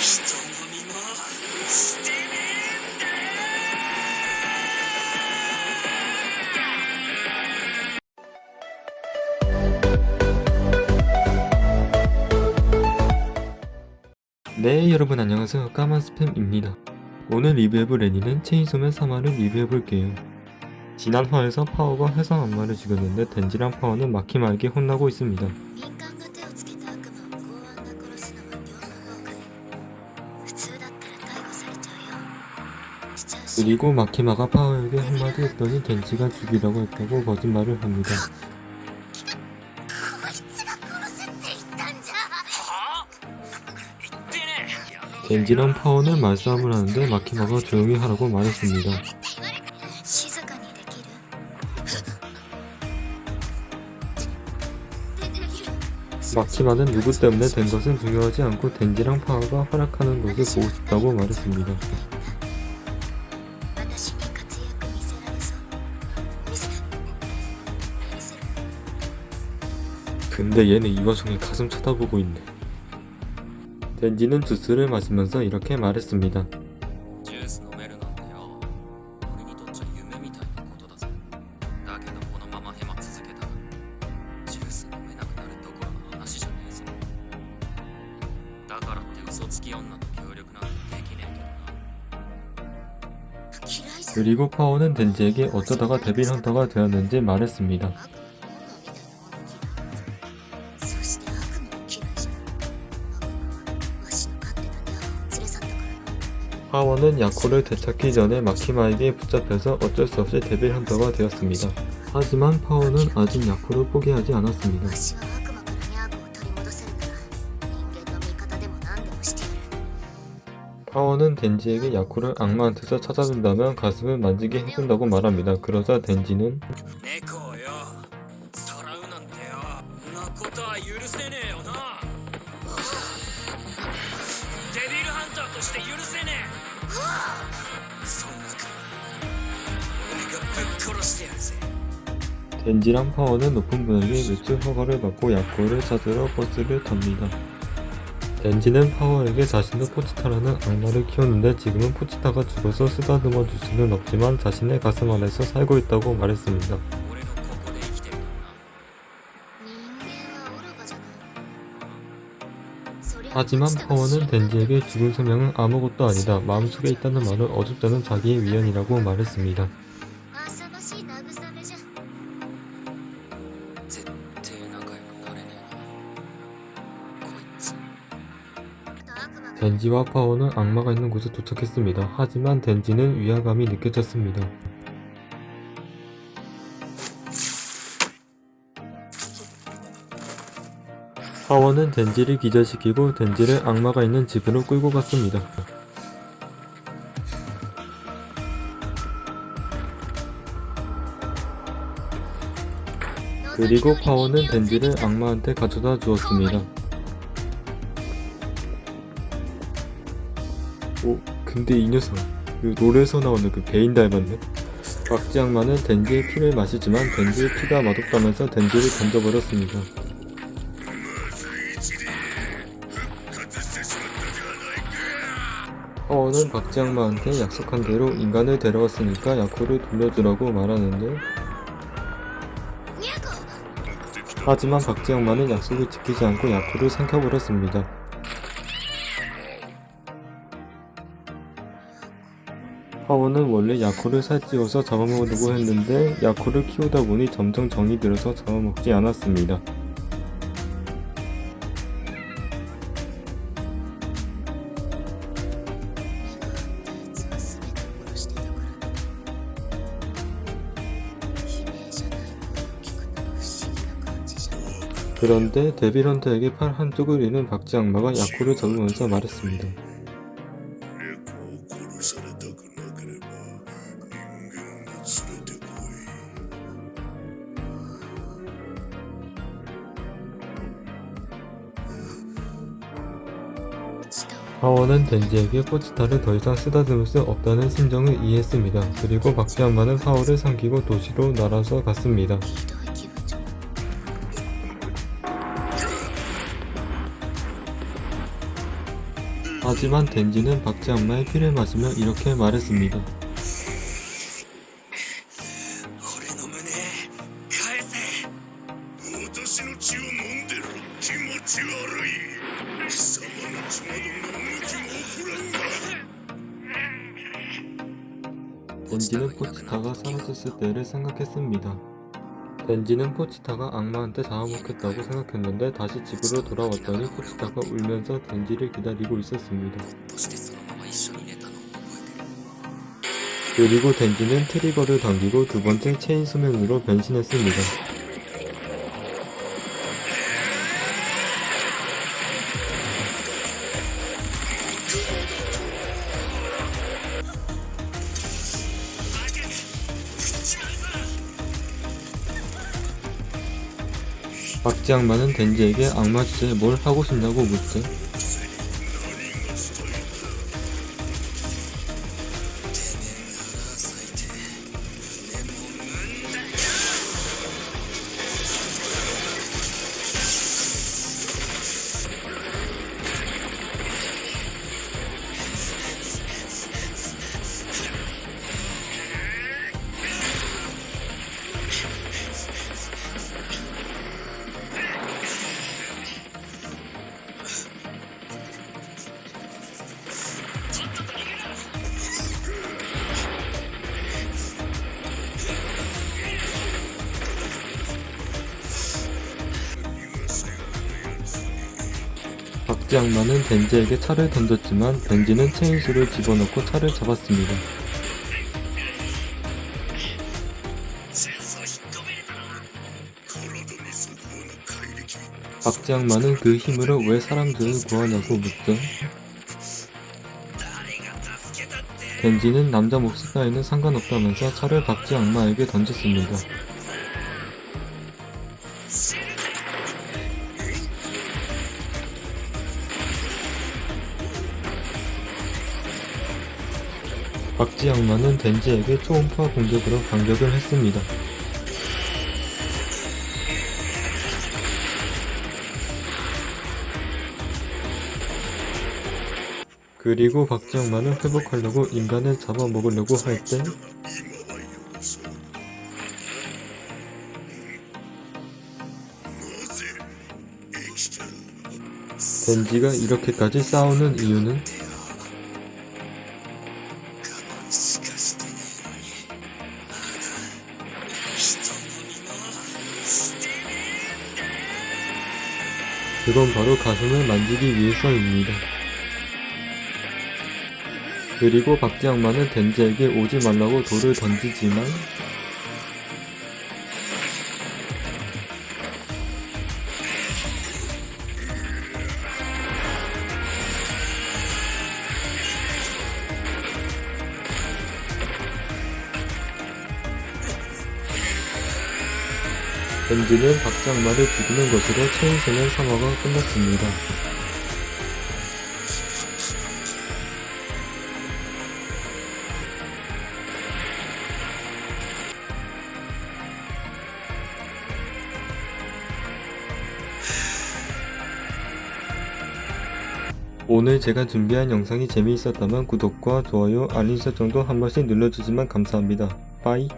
人混みもしてねえんだよ 네 여러분 안녕하세요 까만 스팸입니다 오늘 리뷰해볼 애니는 체인소맨 3화를 리뷰해볼게요 지난 화에서 파워가 해성 악마를 죽였는데 덴지랑 파워는 마키마에게 혼나고 있습니다 그리고 마키마가 파워에게 한마디 했더니 겐지가 죽이라고 했다고 거짓말을 합니다. 겐지랑 파워는 말싸움을 하는데 마키마가 조용히 하라고 말했습니다. 마키마는 누구 때문에 된 것은 중요하지 않고 덴지랑 파워가 활약하는 것을 보고 싶다고 말했습니다. 근데 얘는 이 와중에 가슴 쳐다보고 있네. 댄디는 주스를 마시면서 이렇게 말했습니다. 그 그리고 파워는 덴지에게 어쩌다가 데빌 헌터가 되었는지 말했습니다. 하원은 야코를 되찾기 전에 마키마에게 붙잡혀서 어쩔 수 없이 데빌 헌터가 되었습니다. 하지만 파워는 아직 야코를 포기하지 않았습니다. 파워는 덴지에게 야코를 악마한테서 찾아준다면 가슴을 만지게 해준다고 말합니다. 그러자 덴지는 デビルハンターとして許せねえそんなから俺がぶっ殺してやるぜ 덴지랑 파워는 높은 분에게 매출 허가를 받고 야코를 찾으러 버스를 탑니다. 덴지는 파워에게 자신도 포치타라는 악마를 키우는데 지금은 포치타가 죽어서 쓰다듬어 줄 수는 없지만 자신의 가슴 안에서 살고 있다고 말했습니다. 하지만 파워는 덴지에게 죽은 소명은 아무것도 아니다. 마음속에 있다는 말은 어둡다는 자기의 위안이라고 말했습니다. 덴지와 파워는 악마가 있는 곳에 도착했습니다. 하지만 덴지는 위화감이 느껴졌습니다. 파워는 덴지를 기절시키고 덴지를 악마가 있는 집으로 끌고 갔습니다. 그리고 파워는 덴지를 악마한테 가져다 주었습니다. 오, 근데 이 녀석 그 롤에서 나오는 그 베인 닮았네. 박지 악마는 덴지의 피를 마시지만 덴지의 피가 맛없다면서 덴지를 던져버렸습니다. 하원은 박쥐 악마한테 약속한 대로 인간을 데려왔으니까 야쿠를 돌려주라고 말하는데 하지만 박쥐 악마는 약속을 지키지 않고 야쿠를 삼켜버렸습니다. 하원은 원래 야쿠를 살찌워서 잡아먹으려고 했는데 야쿠를 키우다 보니 점점 정이 들어서 잡아먹지 않았습니다. 그런데 데빌런트에게 팔 한쪽을 잃은 박쥐악마가 야쿠를 접으면서 말했습니다. 파워는 덴지에게 포치타를 더 이상 쓰다듬을 수 없다는 심정을 이해했습니다. 그리고 박쥐악마는 파워를 삼키고 도시로 날아서 갔습니다. 하지만 덴지는 박쥐 엄마의 피를 마시며 이렇게 말했습니다. 덴지는 포츠카가 사라졌을 때를 생각했습니다. 벤지는 포치타가 악마한테 잡아먹혔다고 생각했는데 다시 집으로 돌아왔더니 포치타가 울면서 벤지를 기다리고 있었습니다. 그리고 덴지는 트리거를 당기고 두 번째 체인 수명으로 변신했습니다. 박쥐 악마는 덴지에게 악마 주제에 뭘 하고 싶냐고 묻죠. 럭비 악마는 벤지에게 차를 던졌지만 벤지는 체인수를 집어넣고 차를 잡았습니다. 박지 악마는 그 힘으로 왜 사람들을 구하냐고 묻죠. 벤지는 남자 몫이 따위는 상관없다면서 차를 박지 악마에게 던졌습니다. 박지영만은 덴지에게 초음파 공격으로 반격을 했습니다. 그리고 박지영만은 회복하려고 인간을 잡아먹으려고 할 때 덴지가 이렇게까지 싸우는 이유는 그건 바로 가슴을 만지기 위해서입니다. 그리고 악마는 덴지에게 오지 말라고 돌을 던지지만 박쥐 악마를 죽이는 것으로 체인소년 3화가 끝났습니다. 오늘 제가 준비한 영상이 재미있었다면 구독과 좋아요, 알림 설정도 한 번씩 눌러주시면 감사합니다. 빠이